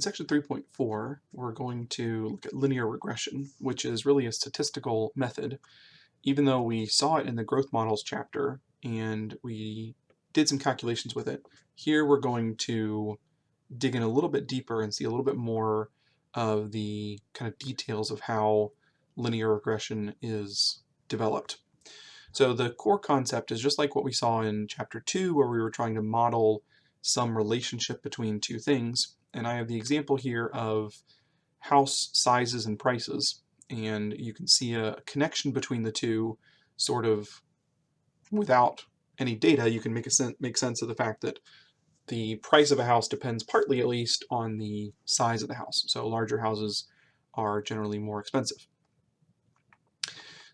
In section 3.4, we're going to look at linear regression, which is really a statistical method. Even though we saw it in the growth models chapter and we did some calculations with it, here we're going to dig in a little bit deeper and see a little bit more of the kind of details of how linear regression is developed. So the core concept is just like what we saw in chapter 2 where we were trying to model some relationship between two things and I have the example here of house sizes and prices and you can see a connection between the two sort of without any data. You can make a sen make sense of the fact that the price of a house depends partly at least on the size of the house. So larger houses are generally more expensive.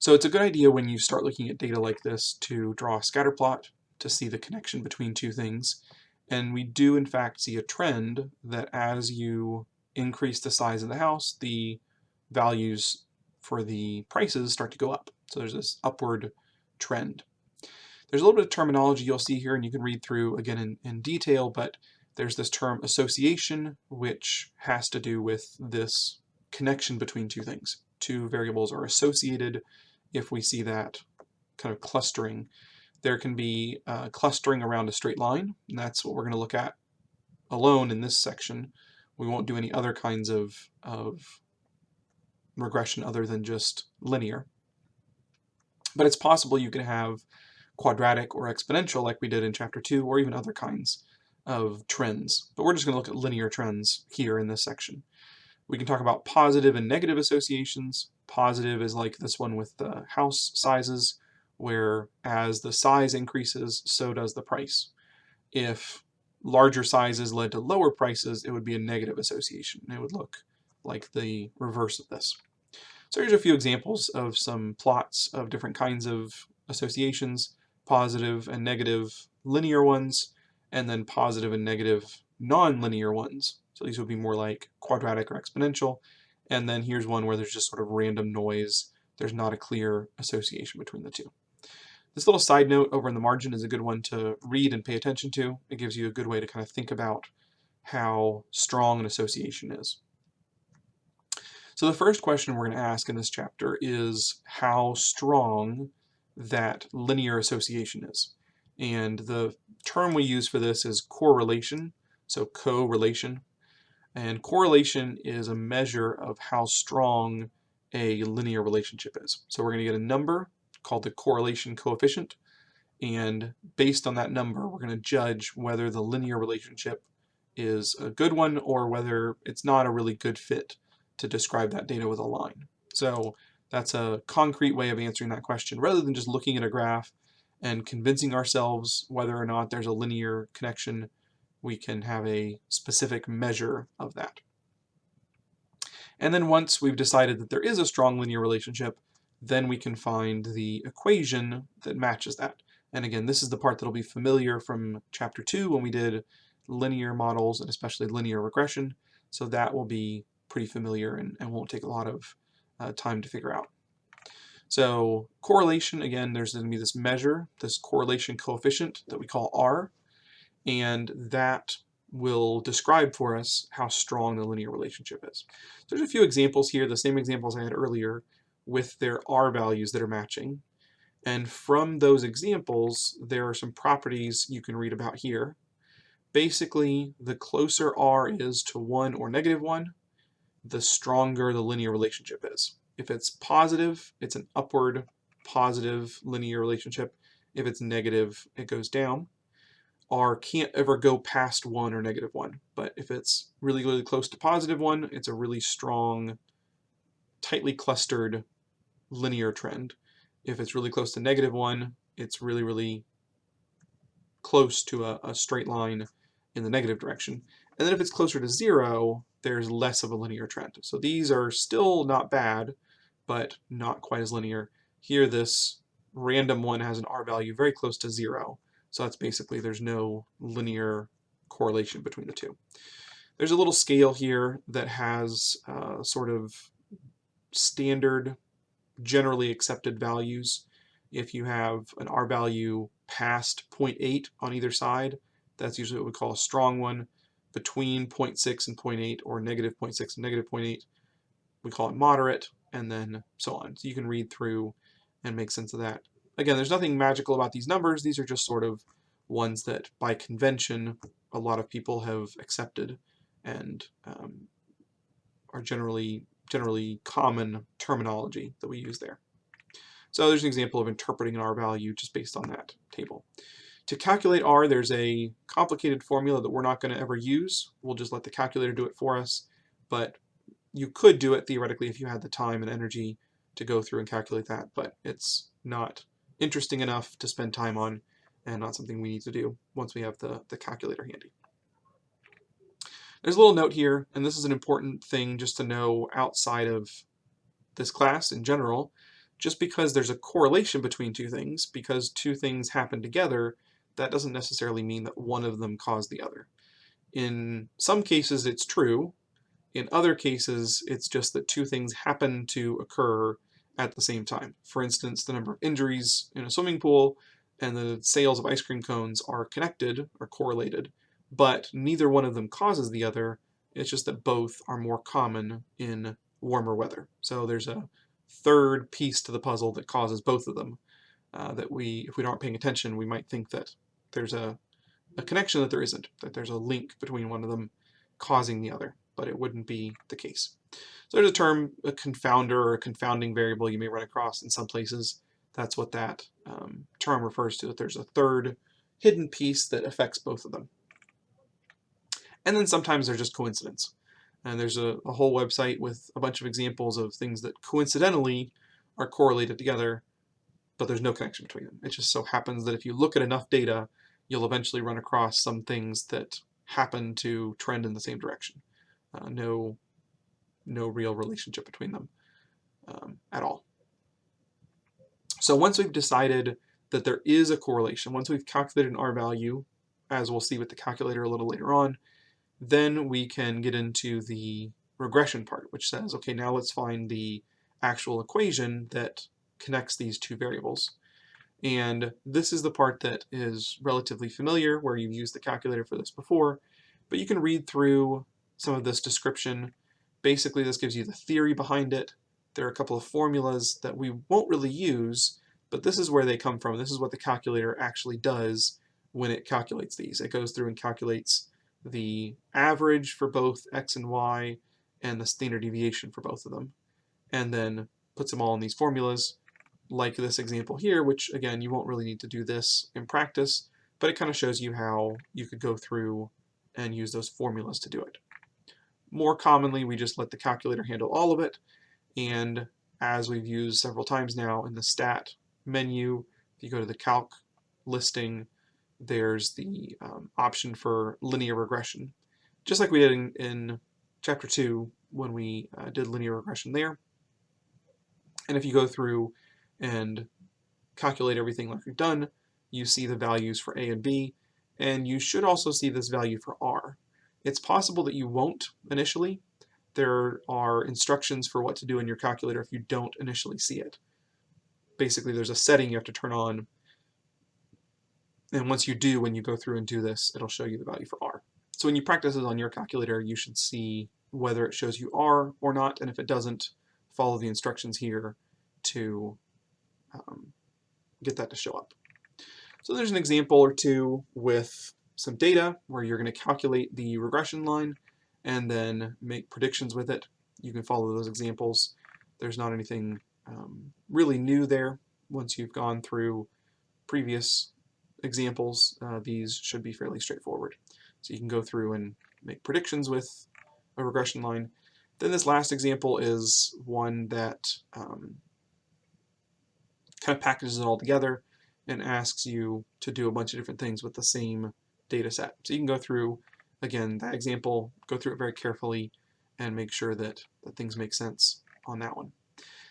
So it's a good idea when you start looking at data like this to draw a scatter plot to see the connection between two things and we do in fact see a trend that as you increase the size of the house, the values for the prices start to go up. So there's this upward trend. There's a little bit of terminology you'll see here and you can read through again in, in detail, but there's this term association, which has to do with this connection between two things. Two variables are associated if we see that kind of clustering there can be uh, clustering around a straight line, and that's what we're going to look at alone in this section. We won't do any other kinds of, of regression other than just linear. But it's possible you could have quadratic or exponential like we did in chapter 2, or even other kinds of trends. But we're just going to look at linear trends here in this section. We can talk about positive and negative associations. Positive is like this one with the house sizes where as the size increases, so does the price. If larger sizes led to lower prices, it would be a negative association. It would look like the reverse of this. So here's a few examples of some plots of different kinds of associations, positive and negative linear ones, and then positive and negative non-linear ones. So these would be more like quadratic or exponential. And then here's one where there's just sort of random noise. There's not a clear association between the two. This little side note over in the margin is a good one to read and pay attention to. It gives you a good way to kind of think about how strong an association is. So the first question we're going to ask in this chapter is how strong that linear association is. And the term we use for this is correlation, so correlation. And correlation is a measure of how strong a linear relationship is. So we're going to get a number called the correlation coefficient. And based on that number, we're going to judge whether the linear relationship is a good one or whether it's not a really good fit to describe that data with a line. So that's a concrete way of answering that question rather than just looking at a graph and convincing ourselves whether or not there's a linear connection, we can have a specific measure of that. And then once we've decided that there is a strong linear relationship, then we can find the equation that matches that. And again, this is the part that'll be familiar from chapter 2 when we did linear models and especially linear regression. So that will be pretty familiar and, and won't take a lot of uh, time to figure out. So correlation, again, there's going to be this measure, this correlation coefficient that we call R, and that will describe for us how strong the linear relationship is. So there's a few examples here, the same examples I had earlier, with their R values that are matching. And from those examples, there are some properties you can read about here. Basically, the closer R is to 1 or negative 1, the stronger the linear relationship is. If it's positive, it's an upward positive linear relationship. If it's negative, it goes down. R can't ever go past 1 or negative 1, but if it's really, really close to positive 1, it's a really strong, tightly clustered linear trend. If it's really close to negative 1, it's really, really close to a, a straight line in the negative direction. And then if it's closer to 0, there's less of a linear trend. So these are still not bad, but not quite as linear. Here this random one has an R value very close to 0. So that's basically there's no linear correlation between the two. There's a little scale here that has uh, sort of standard generally accepted values. If you have an R value past 0.8 on either side, that's usually what we call a strong one. between 0.6 and 0.8 or negative 0.6 and negative 0.8. We call it moderate and then so on. So you can read through and make sense of that. Again, there's nothing magical about these numbers. These are just sort of ones that by convention a lot of people have accepted and um, are generally generally common terminology that we use there. So there's an example of interpreting an R value just based on that table. To calculate R, there's a complicated formula that we're not going to ever use. We'll just let the calculator do it for us. But you could do it theoretically if you had the time and energy to go through and calculate that, but it's not interesting enough to spend time on and not something we need to do once we have the, the calculator handy. There's a little note here, and this is an important thing just to know outside of this class in general. Just because there's a correlation between two things, because two things happen together, that doesn't necessarily mean that one of them caused the other. In some cases it's true, in other cases it's just that two things happen to occur at the same time. For instance, the number of injuries in a swimming pool and the sales of ice cream cones are connected or correlated, but neither one of them causes the other. It's just that both are more common in warmer weather. So there's a third piece to the puzzle that causes both of them. Uh, that we, if we aren't paying attention, we might think that there's a, a connection that there isn't, that there's a link between one of them causing the other, but it wouldn't be the case. So there's a term, a confounder or a confounding variable you may run across in some places. That's what that um, term refers to, that there's a third hidden piece that affects both of them. And then sometimes they're just coincidence. And there's a, a whole website with a bunch of examples of things that coincidentally are correlated together, but there's no connection between them. It just so happens that if you look at enough data, you'll eventually run across some things that happen to trend in the same direction. Uh, no, no real relationship between them um, at all. So once we've decided that there is a correlation, once we've calculated an R value, as we'll see with the calculator a little later on, then we can get into the regression part, which says, okay, now let's find the actual equation that connects these two variables. And this is the part that is relatively familiar, where you've used the calculator for this before, but you can read through some of this description. Basically, this gives you the theory behind it. There are a couple of formulas that we won't really use, but this is where they come from. This is what the calculator actually does when it calculates these. It goes through and calculates the average for both x and y and the standard deviation for both of them, and then puts them all in these formulas, like this example here, which again, you won't really need to do this in practice, but it kind of shows you how you could go through and use those formulas to do it. More commonly, we just let the calculator handle all of it, and as we've used several times now in the stat menu, if you go to the calc listing, there's the um, option for linear regression, just like we did in, in chapter 2 when we uh, did linear regression there. And if you go through and calculate everything like we've done, you see the values for A and B, and you should also see this value for R. It's possible that you won't initially. There are instructions for what to do in your calculator if you don't initially see it. Basically, there's a setting you have to turn on and once you do, when you go through and do this, it'll show you the value for R. So when you practice this on your calculator, you should see whether it shows you R or not, and if it doesn't, follow the instructions here to um, get that to show up. So there's an example or two with some data where you're going to calculate the regression line and then make predictions with it. You can follow those examples. There's not anything um, really new there once you've gone through previous examples, uh, these should be fairly straightforward. So you can go through and make predictions with a regression line. Then this last example is one that um, kind of packages it all together and asks you to do a bunch of different things with the same data set. So you can go through, again, that example, go through it very carefully and make sure that, that things make sense on that one.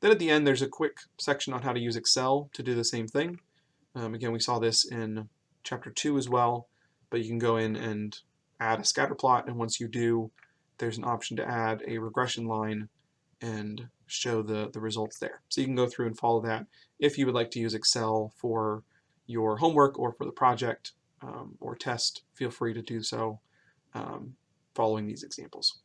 Then at the end, there's a quick section on how to use Excel to do the same thing. Um, again, we saw this in chapter 2 as well, but you can go in and add a scatter plot, and once you do, there's an option to add a regression line and show the, the results there. So you can go through and follow that. If you would like to use Excel for your homework or for the project um, or test, feel free to do so. Um, following these examples.